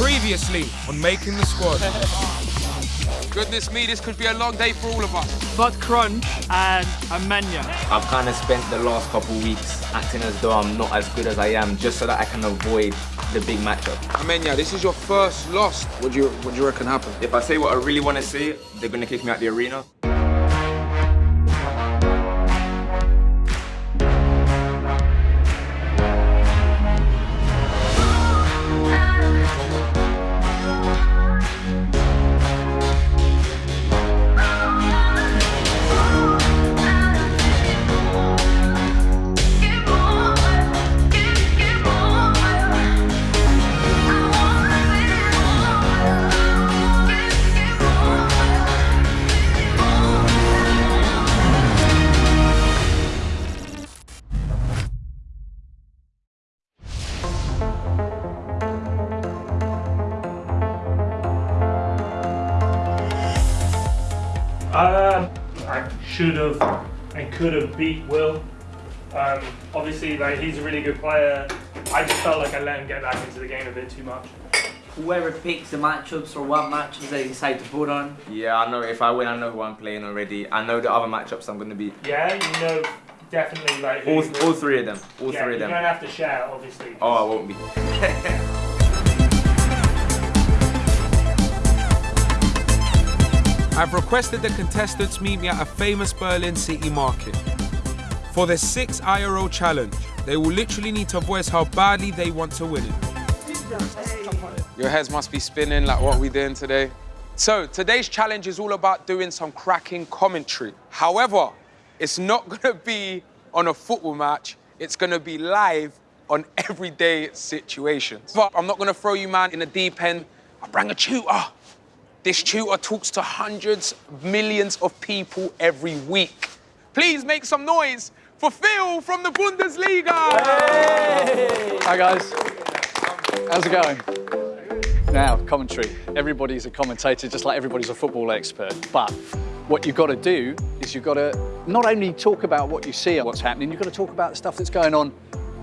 Previously on Making the Squad. Goodness me, this could be a long day for all of us. Bud Crunch and Amenya. I've kind of spent the last couple weeks acting as though I'm not as good as I am, just so that I can avoid the big matchup. Amenya, this is your first loss. What do you what do you reckon happened? If I say what I really want to say, they're gonna kick me out the arena. Could have beat Will. Um, obviously, like he's a really good player. I just felt like I let him get back into the game a bit too much. Whoever picks the matchups or what matchups they decide to put on. Yeah, I know if I win, I know who I'm playing already. I know the other matchups I'm gonna beat. Yeah, you know, definitely like. All, all three of them. All yeah, three of them. you them. don't have to share, obviously. Oh, I won't be. I've requested the contestants meet me at a famous Berlin city market. For the six IRO challenge, they will literally need to voice how badly they want to win it. Your heads must be spinning like what we doing today. So today's challenge is all about doing some cracking commentary. However, it's not gonna be on a football match. It's gonna be live on everyday situations. But I'm not gonna throw you man in the deep end. I bring a tutor. This tutor talks to hundreds, millions of people every week. Please make some noise for Phil from the Bundesliga. Hi guys, how's it going? Now, commentary. Everybody's a commentator, just like everybody's a football expert. But what you've got to do is you've got to not only talk about what you see and what's happening, you've got to talk about the stuff that's going on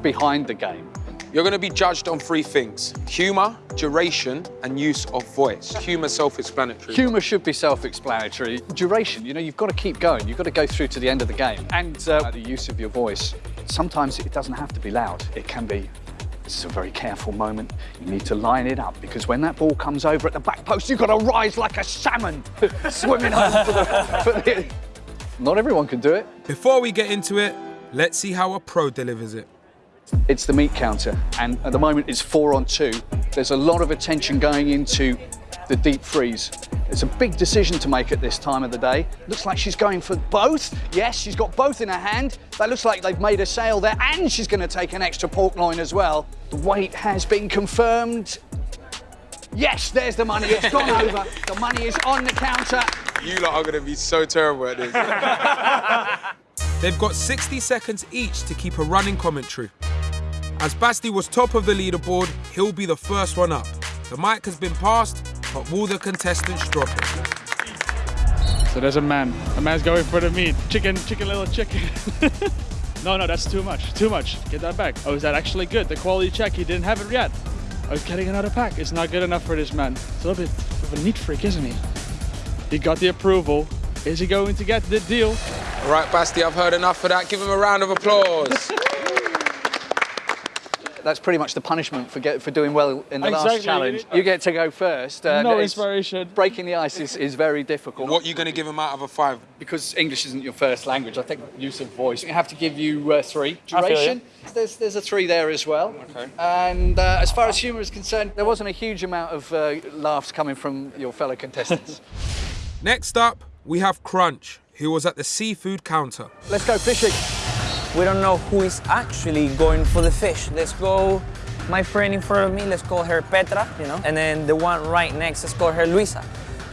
behind the game. You're going to be judged on three things humour, duration, and use of voice. Humour self explanatory. Humour should be self-explanatory. Duration, you know, you've got to keep going. You've got to go through to the end of the game. And uh, the use of your voice. Sometimes it doesn't have to be loud. It can be This is a very careful moment. You need to line it up because when that ball comes over at the back post, you've got to rise like a salmon swimming over for the, for the. Not everyone can do it. Before we get into it, let's see how a pro delivers it. It's the meat counter, and at the moment it's four on two. There's a lot of attention going into the deep freeze. It's a big decision to make at this time of the day. Looks like she's going for both. Yes, she's got both in her hand. That looks like they've made a sale there, and she's going to take an extra pork loin as well. The weight has been confirmed. Yes, there's the money. It's gone over. The money is on the counter. You lot are going to be so terrible at this. They've got 60 seconds each to keep a running commentary. As Basti was top of the leaderboard, he'll be the first one up. The mic has been passed, but will the contestants drop it? So there's a man. A man's going for the meat. Chicken, chicken, little chicken. no, no, that's too much. Too much. Get that back. Oh, is that actually good? The quality check, he didn't have it yet. Oh, he's getting another pack. It's not good enough for this man. It's a little bit of a neat freak, isn't he? He got the approval. Is he going to get the deal? All right, Basti, I've heard enough of that. Give him a round of applause. That's pretty much the punishment for get, for doing well in the last challenge. You get to go first. Uh, No inspiration. Breaking the ice is, is very difficult. what are you going to give him out of a five? Because English isn't your first language, I think use of voice. We have to give you uh, three. Duration, there's, there's a three there as well. Okay. And uh, as far as humour is concerned, there wasn't a huge amount of uh, laughs coming from your fellow contestants. Next up, we have Crunch, who was at the seafood counter. Let's go fishing. We don't know who is actually going for the fish. Let's go. My friend in front of me, let's call her Petra, you know, and then the one right next, let's call her Luisa.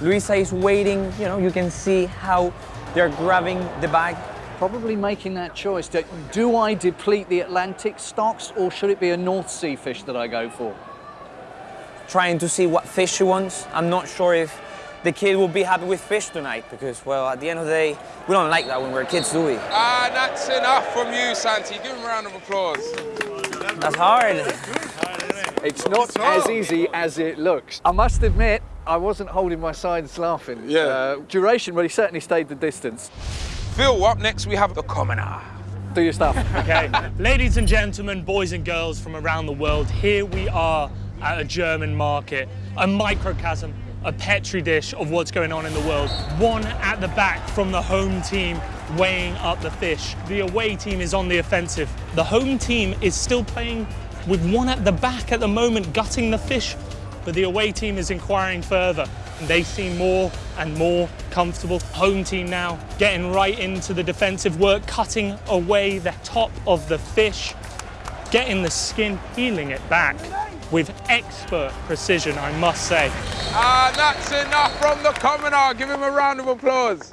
Luisa is waiting, you know, you can see how they're grabbing the bag. Probably making that choice. Do, do I deplete the Atlantic stocks or should it be a North Sea fish that I go for? trying to see what fish she wants. I'm not sure if the kid will be happy with fish tonight because, well, at the end of the day, we don't like that when we're kids, do we? Ah, that's enough from you, Santi. Give him a round of applause. That's hard. It's not as easy as it looks. I must admit, I wasn't holding my sides laughing. Yeah. Uh, duration, well, he certainly stayed the distance. Phil, up next we have the commoner. Do your stuff. Okay, ladies and gentlemen, boys and girls from around the world, here we are at a German market, a microcosm, a petri dish of what's going on in the world. One at the back from the home team weighing up the fish. The away team is on the offensive. The home team is still playing with one at the back at the moment, gutting the fish, but the away team is inquiring further. And they seem more and more comfortable. Home team now getting right into the defensive work, cutting away the top of the fish, getting the skin, peeling it back with expert precision, I must say. And that's enough from the commoner. Give him a round of applause.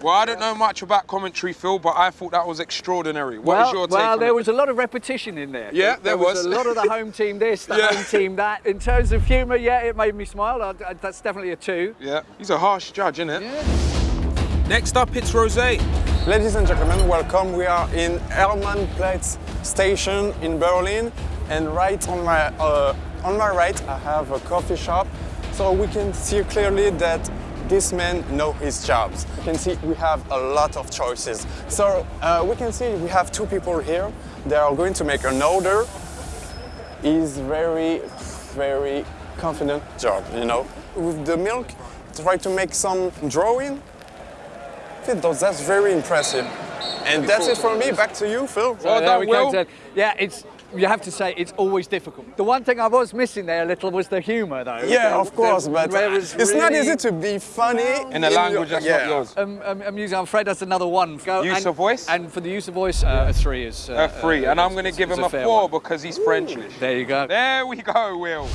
Well, I don't know much about commentary, Phil, but I thought that was extraordinary. What is well, your take well on there it? was a lot of repetition in there. Yeah, there was. was. a lot of the home team this, the Yeah. home team that. In terms of humour, yeah, it made me smile. I, I- that's definitely a two. Yeah, he's a harsh judge, isn't it? Next up, it's Rose. Ladies and gentlemen, welcome. We are in Hermannplatz station in Berlin, and right on my uh, on my right, I have a coffee shop. So we can see clearly that this man know his jobs. You can see we have a lot of choices. So uh, we can see we have two people here. They are going to make an order. He's very, very confident job, you know. With the milk, try to make some drawing. Phil, those- that's very impressive. And that's it for me. Back to you, Phil. Well there done, we Will. Yeah, it's. You have to say it's always difficult. The one thing I was missing there a little was the humour, though. Yeah, of course, the- but where it was it's not easy to be funny In a language that's yeah. not yours. Um, um, amusing. I'm afraid that's another one. Go, Use and, of voice? And for the use of voice, uh, a three is. Uh, A three, uh, and I'm going to give him a, fair four one. because he's Frenchish. There you go. There we go, Will.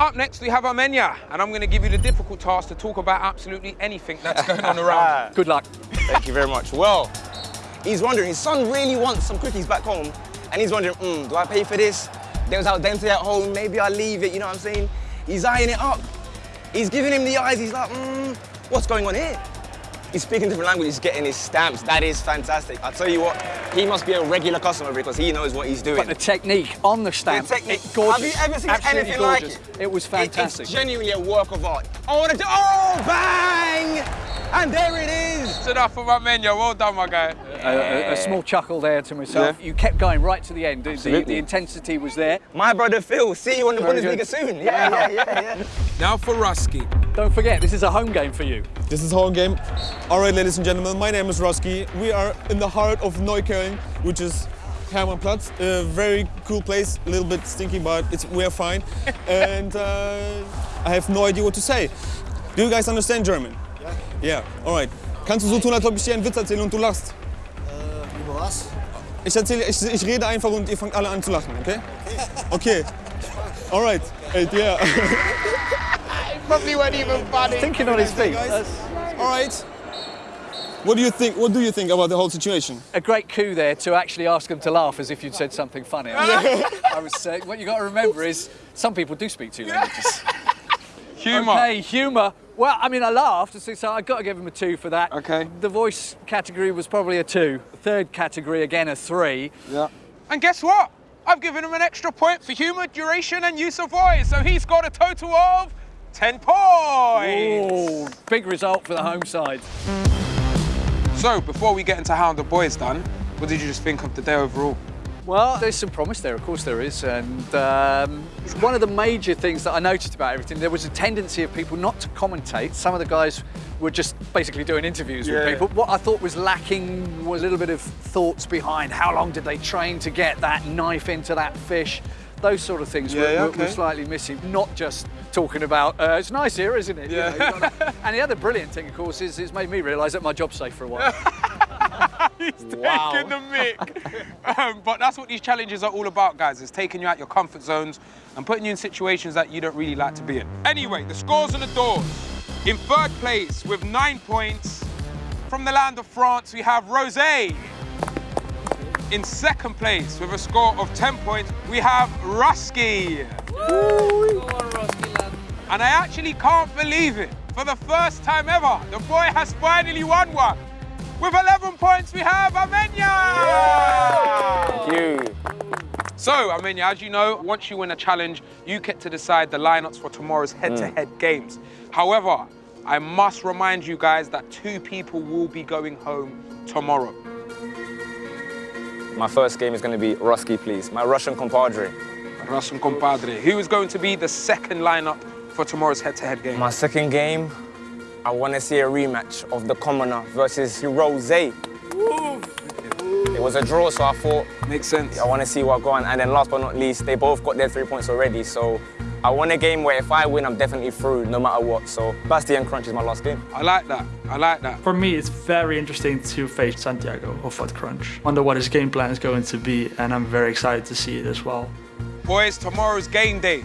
Up next, we have Amenya, and I'm going to give you the difficult task to talk about absolutely anything that's going on around. Good luck. Thank you very much. Well, he's wondering, his son really wants some cookies back home, and he's wondering, mm, do I pay for this? There was al dente at home, maybe I'll leave it, you know what I'm saying? He's eyeing it up. He's giving him the eyes, he's like, mm, what's going on here? He's speaking different languages, getting his stamps. That is fantastic. I'll tell you what, he must be a regular customer because he knows what he's doing. But the technique on the stamp, The technique. it- gorgeous. Have you ever seen Absolutely anything gorgeous. like it? It was fantastic. It's genuinely a work of art. I want to oh, bang! And there it is. That's enough for Amenya. Well done, my guy. a, a- a small chuckle there to myself. Yeah. You kept going right to the end. The- The, the intensity was there. My brother Phil, see you on the Very Bundesliga good. soon. Yeah, yeah, yeah, yeah. Now for Rusky. Don't forget, this is a home game for you. This is home game. All right, ladies and gentlemen, my name is Roski. We are in the heart of Neukölln, which is Hermannplatz. A very cool place, a little bit stinky, but it's we're fine. and uh, I have no idea what to say. Do you guys understand German? Yeah. Yeah. All right. Kannst du so tun, als ob ich dir einen Witz erzähle und du lachst? Über was? Ich erzähle, ich, ich rede einfach und ihr fangt alle an zu lachen, okay? Okay. All right. Hey, yeah. Probably weren't even funny. Thinking on his feet. guys. That's All right. What do you think? What do you think about the whole situation? a great coup there to actually ask them to laugh as if you'd said something funny. I was saying, what you got to remember is some people do speak two languages. Humour. Okay, humour. Well, I mean, I laughed, so so I got to give him a two for that. Okay. The voice category was probably a two. Third category, again, a three. Yeah. And guess what? I've given him an extra point for humour, duration, and use of voice. So he's got a total of 10 points. Oh, big result for the home side. So before we get into how the boys done, what did you just think of the day overall? Well, there's some promise there, of course there is. And um, one of the major things that I noticed about everything, there was a tendency of people not to commentate. Some of the guys were just basically doing interviews Yeah. with people. What I thought was lacking was a little bit of thoughts behind how long did they train to get that knife into that fish. Those sort of things were, Yeah, yeah, were- slightly missing, not just talking about, uh, it's nice here, isn't it? Yeah. you gotta- and the other brilliant thing, of course, is it's made me realise that my job's safe for a while. He's taking the mic. um, but that's what these challenges are all about, guys. It's taking you out your comfort zones and putting you in situations that you don't really like to be in. Anyway, the scores on the doors. In third place with nine points, from the land of France, we have Rosé. In second place with a score of 10 points, we have Rusky. And I actually can't believe it. For the first time ever, the boy has finally won one. With 11 points, we have Amenya. You. So, mean, as you know, once you win a challenge, you get to decide the lineups for tomorrow's mm. head-to-head games. However, I must remind you guys that two people will be going home tomorrow. My first game is going to be Rusky, please. My Russian compadre. Russian compadre. Who is going to be the second lineup for tomorrow's head-to-head game? My second game, I want to see a rematch of the Commoner versus Rose. It was a draw, so I thought... Makes sense. I want to see what go on. And then last but not least, they both got their three points already, so I want a game where if I win, I'm definitely through, no matter what. So Bastian Crunch is my last game. I like that. I like that. For me, it's very interesting to face Santiago of Hot Crunch. Wonder what his game plan is going to be, and I'm very excited to see it as well. Boys, tomorrow's game day.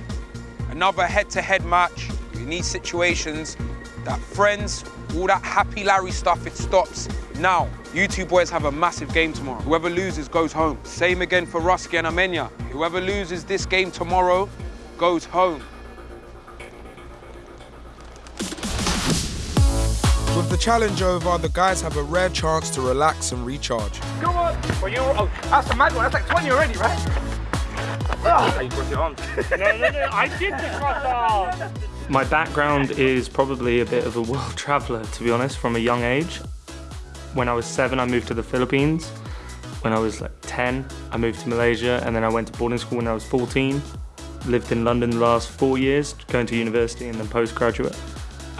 Another head-to-head match. In need situations, that friends, all that happy Larry stuff, it stops now. You two boys have a massive game tomorrow. Whoever loses goes home. Same again for Rusky and Amenya. Whoever loses this game tomorrow goes home. With the challenge over, the guys have a rare chance to relax and recharge. Come on! Well, you oh, that's a mad one. That's like 20 already, right? Ah. You crossed your arms. no, no, no. I did the cross arm. My background is probably a bit of a world traveller, to be honest, from a young age. When I was seven, I moved to the Philippines. When I was like 10, I moved to Malaysia, and then I went to boarding school when I was 14. Lived in London the last four years, going to university and then postgraduate.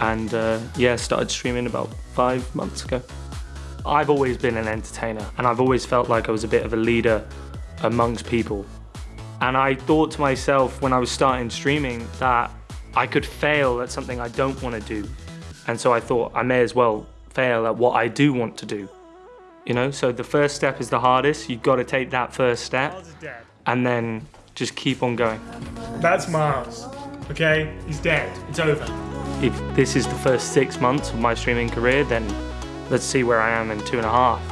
And uh, yeah, started streaming about five months ago. I've always been an entertainer, and I've always felt like I was a bit of a leader amongst people. And I thought to myself when I was starting streaming that I could fail at something I don't want to do. And so I thought I may as well fail at what I do want to do. You know, so the first step is the hardest. You've got to take that first step and then just keep on going. That's Miles. Okay? He's dead. It's over. If this is the first six months of my streaming career, then let's see where I am in two and a half.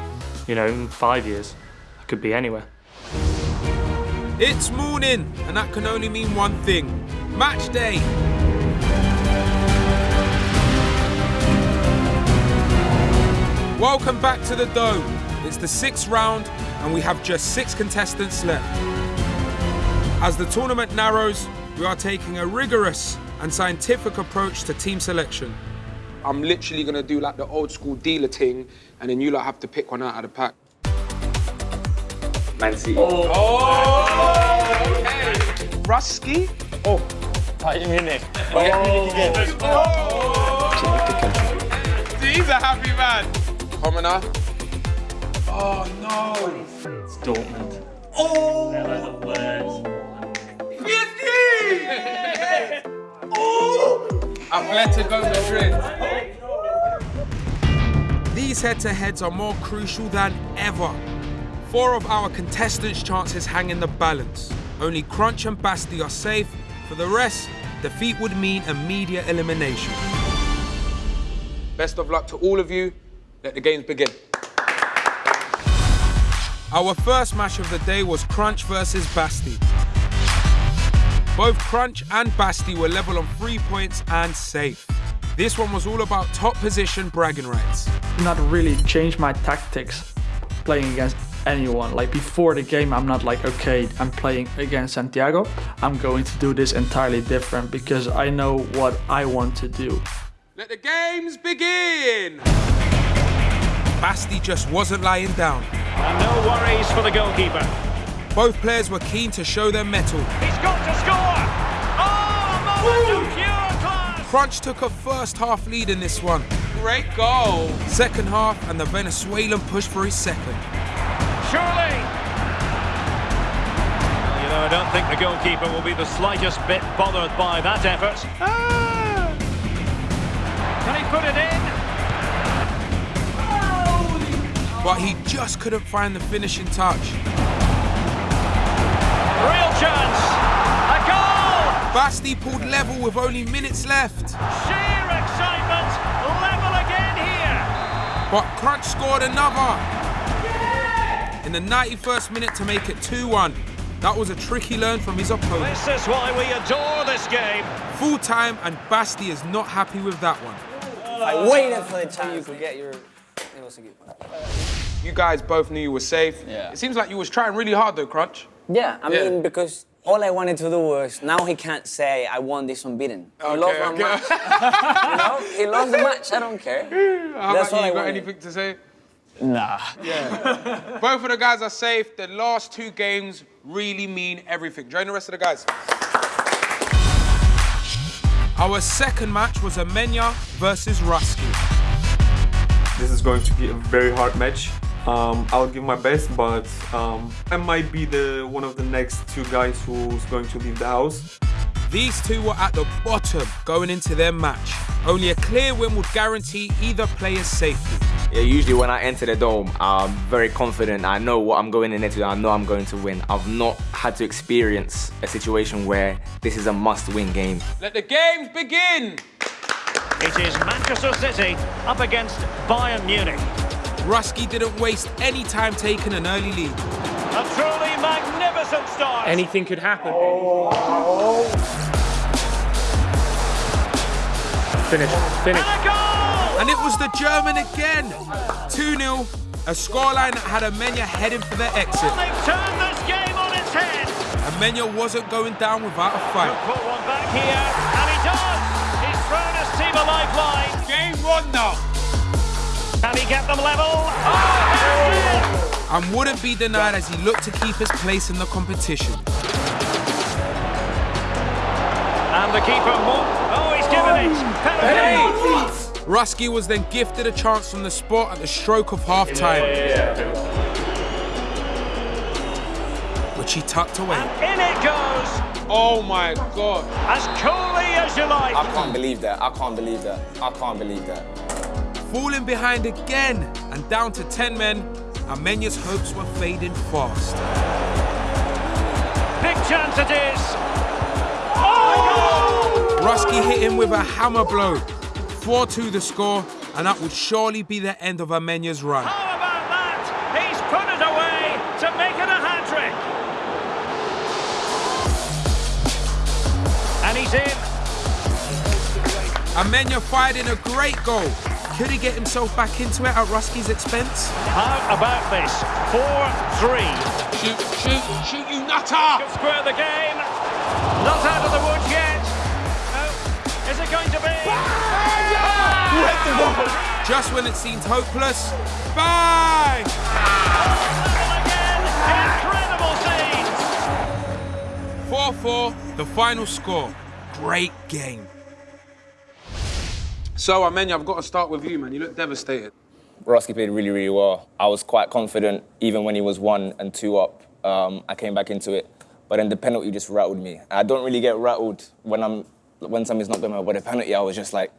You know, in five years. I could be anywhere. It's morning, and that can only mean one thing match day. Welcome back to the Dome. It's the sixth round, and we have just six contestants left. As the tournament narrows, we are taking a rigorous and scientific approach to team selection. I'm literally gonna do like the old school dealer thing, and then you lot have to pick one out of the pack. Man City. Oh, oh okay. Rusky? Oh, Bayern Munich. Bayern Munich again. Oh. He's a happy man. Commoner. Oh no. It's Dortmund. Oh! They're the worst. Oh! Atletico Madrid. These head-to-heads are more crucial than ever. Four of our contestants' chances hang in the balance. Only Crunch and Basti are safe. For the rest, defeat would mean immediate elimination. Best of luck to all of you. Let the games begin. Our first match of the day was Crunch versus Basti. Both Crunch and Basti were level on three points and safe. This one was all about top position bragging rights. Not really change my tactics playing against anyone. Like before the game, I'm not like, okay, I'm playing against Santiago. I'm going to do this entirely different because I know what I want to do. Let the games begin! Basti just wasn't lying down. And no worries for the goalkeeper. Both players were keen to show their mettle. He's got to score! Crunch took a first half lead in this one. Great goal. Second half, and the Venezuelan pushed for his second. Surely! You know, I don't think the goalkeeper will be the slightest bit bothered by that effort. Ah! Can he put it in? But he just couldn't find the finishing touch. Real chance! A goal! Basti pulled level with only minutes left. Sheer excitement! Level again here! But Crunch scored another. In the 91st minute to make it 2-1. That was a tricky learn from his opponent. This is why we adore this game. Full time, and Basti is not happy with that one. I waited for the time you could get your... You guys both knew you were safe. Yeah. It seems like you was trying really hard though, Crunch. Yeah, I Yeah. mean, because all I wanted to do was now he can't say I won this unbeaten. He lost one okay. match. you know, he lost the match. I don't care. How That's about all you? I got wanted. anything to say? Nah. Yeah. Both of the guys are safe. The last two games really mean everything. Join the rest of the guys. Our second match was Amenya versus Rusky. This is going to be a very hard match. Um, I'll give my best, but um, I might be the one of the next two guys who's going to leave the house. These two were at the bottom going into their match. Only a clear win would guarantee either player's safety. Yeah, usually when I enter the dome, I'm very confident. I know what I'm going in there into. I know I'm going to win. I've not had to experience a situation where this is a must-win game. Let the games begin. It is Manchester City up against Bayern Munich. Rusky didn't waste any time taking an early lead. A truly magnificent start. Anything could happen. Finish. Finish. And it was the German again. 2-0, a scoreline that had Amenya heading for their exit. They've turned this game on its head. Amenya wasn't going down without a fight. Put one back here, and he does. He's thrown his team a lifeline. Game one now. Can he get them level? Oh, And wouldn't be denied as he looked to keep his place in the competition. And the keeper, Mo- oh, he's given it. Penalty. Rusky was then gifted a chance from the spot at the stroke of half time, which he tucked away. And in it goes, Oh my God. as coolly as you like. I can't believe that. I can't believe that. I can't believe that. Falling behind again and down to 10 men, Amenya's hopes were fading fast. Big chance it is. Oh! Rusky hit him with a hammer blow. 4-2 the score, and that would surely be the end of Amenya's run. How about that? He's put it away to make it a hat trick. And he's in. Amenya fired in a great goal. Could he get himself back into it at Rusky's expense? How about this? 4-3. Shoot, shoot, shoot, you nutter! Could square the game. Not out of the woods yet. No. Is it going to be? Just when it seemed hopeless, bang! Incredible scenes. 4-4, the final score. Great game. So, Amenya, I've got to start with you, man. You look devastated. Roski played really, really well. I was quite confident, even when he was one and two up. Um, I came back into it, but then the penalty just rattled me. I don't really get rattled when I'm when something's not going well, but the penalty, I was just like,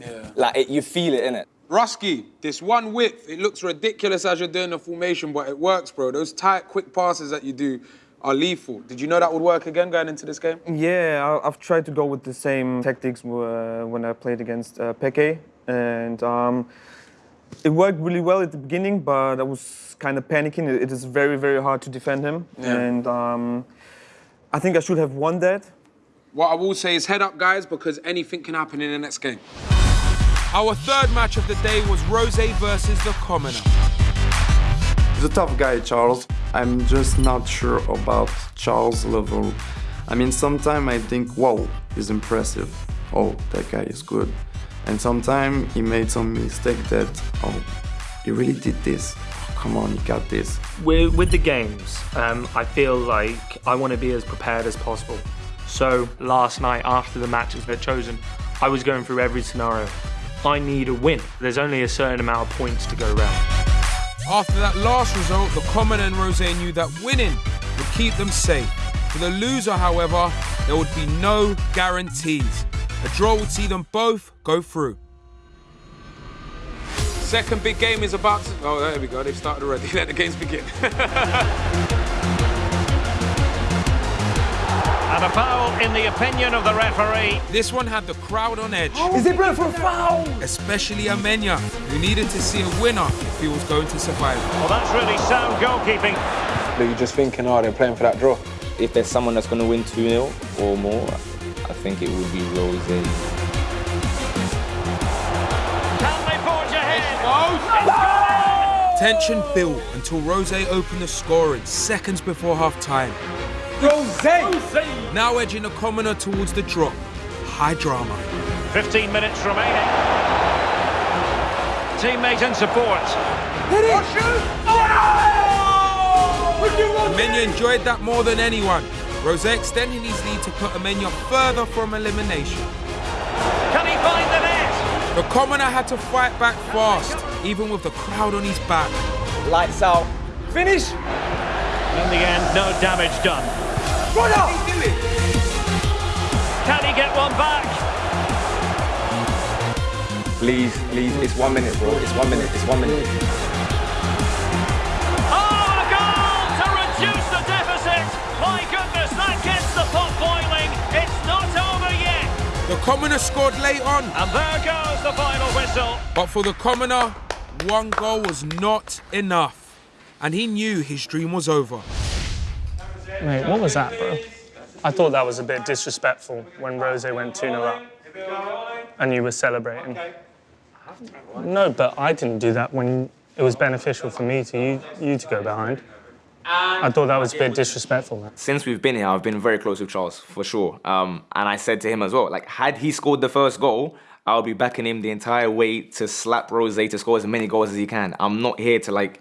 Yeah. like it, you feel it in it. Rusky, this one width, it looks ridiculous as you're doing the formation, but it works, bro. Those tight, quick passes that you do are lethal. Did you know that would work again going into this game? Yeah, I've tried to go with the same tactics uh, when I played against uh, Peke, and um, it worked really well at the beginning, but I was kind of panicking. It- it is very, very hard to defend him, Yeah. and um, I think I should have won that. What I will say is head up, guys, because anything can happen in the next game. Our third match of the day was Rose versus the Commoner. A tough guy, Charles. I'm just not sure about Charles' level. I mean, sometimes I think, wow, he's impressive. Oh, that guy is good. And sometimes he made some mistake that, oh, he really did this. Oh, come on, he got this. With, with the games, um, I feel like I want to be as prepared as possible. So last night, after the matches were chosen, I was going through every scenario. I need a win. There's only a certain amount of points to go around. After that last result, the Commoner and Rose knew that winning would keep them safe. For the loser, however, there would be no guarantees. A draw would see them both go through. Second big game is about to. Oh, there we go. They've started already. Let the games begin. And a foul in the opinion of the referee. This one had the crowd on edge. Is it blood for a foul? Especially Amenya, who needed to see a winner if he was going to survive. Well, that's really sound goalkeeping. But you're just thinking, oh, they're playing for that draw. If there's someone that's going to win 2-0 or more, I think it would be Rose. Can they forge ahead? Tension built until Rose opened the scoring seconds before half time. Rose! Now edging the commoner towards the drop. High drama. 15 minutes remaining. Teammate and support. Hit it! Oh! Amenya enjoyed that more than anyone. Rose extending his lead to put Amenya further from elimination. Can he find the net? The commoner had to fight back fast, even with the crowd on his back. Lights out. Finish! In the end, no damage done. Run up! Can he get one back? Please, please, it's one minute, bro. It's one minute, it's one minute. Oh, a goal to reduce the deficit. My goodness, that gets the pot boiling. It's not over yet. The commoner scored late on. And there goes the final whistle. But for the commoner, one goal was not enough. And he knew his dream was over. Mate, what was that, bro? I thought that was a bit disrespectful when Rose went 2 0 up and you were celebrating. No, but I didn't do that when it was beneficial for me to you, you to go behind. I thought that was a bit disrespectful, man. Since we've been here, I've been very close with Charles, for sure. Um, and I said to him as well, like, had he scored the first goal, I'll be backing him the entire way to slap Rose to score as many goals as he can. I'm not here to, like,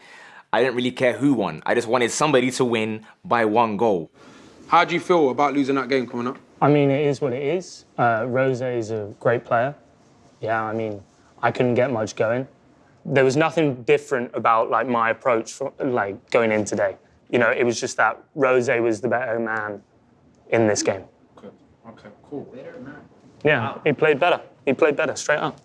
I didn't really care who won. I just wanted somebody to win by one goal. How do you feel about losing that game coming up? I mean, it is what it is. Uh, Rose is a great player. Yeah, I mean, I couldn't get much going. There was nothing different about like my approach, for, like going in today. You know, it was just that Rose was the better man in this game. Okay, okay, cool. Yeah, he played better. He played better, straight up.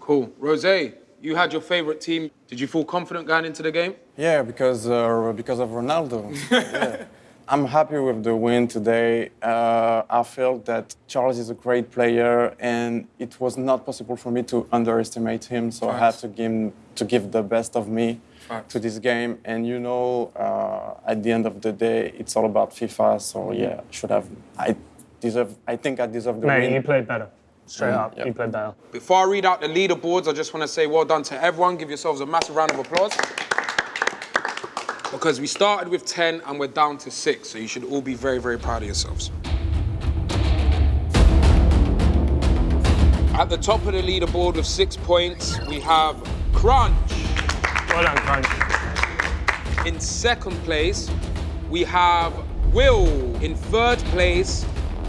Cool. Rose, you had your favorite team. Did you feel confident going into the game? Yeah, because uh, because of Ronaldo. yeah. I'm happy with the win today. Uh, I felt that Charles is a great player, and it was not possible for me to underestimate him. So I had to give to give the best of me Facts. to this game. And you know, uh, at the end of the day, it's all about FIFA. So yeah, should have I deserve. I think I deserve the Mate, win. you played better. Straight Mm, up, yeah. you played better. Before I read out the leaderboards, I just want to say well done to everyone. Give yourselves a massive round of applause. Because we started with 10 and we're down to 6, so you should all be very, very proud of yourselves. At the top of the leaderboard with six points, we have Crunch. Well done, Crunch. In second place, we have Will. In third place,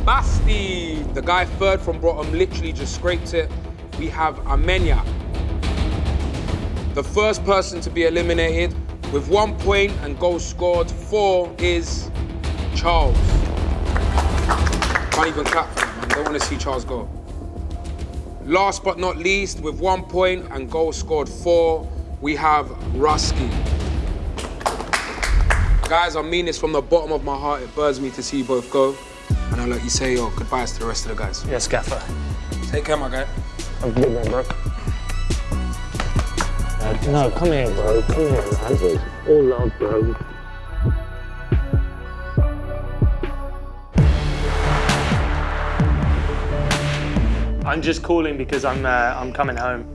Basti. The guy third from bottom literally just scraped it. We have Amenya. The first person to be eliminated with one point and goal scored four is Charles. Can't even clap for him, man. Don't want to see Charles go. Last but not least, with one point and goal scored four, we have Rusky. Guys, I mean this from the bottom of my heart. It burns me to see you both go. And I'll let you say your goodbyes to the rest of the guys. Yes, Gaffer. Take care, my guy. Have a good one, bro. Uh, no, come here, bro. Come here, man. All love, bro. I'm just calling because I'm uh, I'm coming home.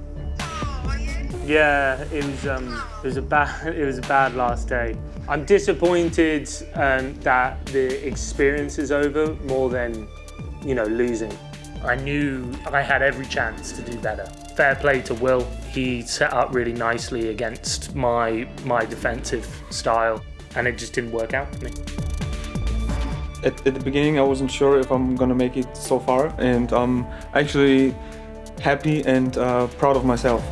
Yeah, it was um, it was a bad it was a bad last day. I'm disappointed um, that the experience is over more than you know losing. I knew I had every chance to do better. Fair play to Will. He set up really nicely against my my defensive style, and it just didn't work out for me. At, at the beginning, I wasn't sure if I'm gonna make it so far, and I'm actually happy and uh, proud of myself.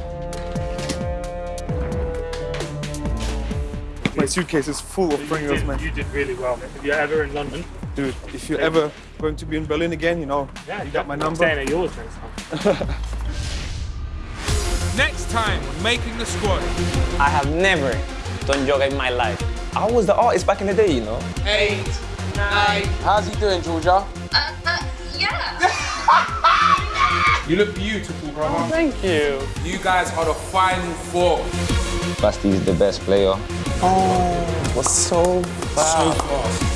My suitcase is full of Pringles, man. You did really well. If you're ever in London, Dude, if you're ever going to be in Berlin again, you know, yeah, you got my number. staying at yours next time. Next time, making the squad. I have never done yoga in my life. I was the artist back in the day, you know. Eight, nine. How's he doing, Georgia? Uh, uh, yeah. You look beautiful, brother. Thank you. You guys are the final four. Basti is the best player. Oh, was so So bad. fast.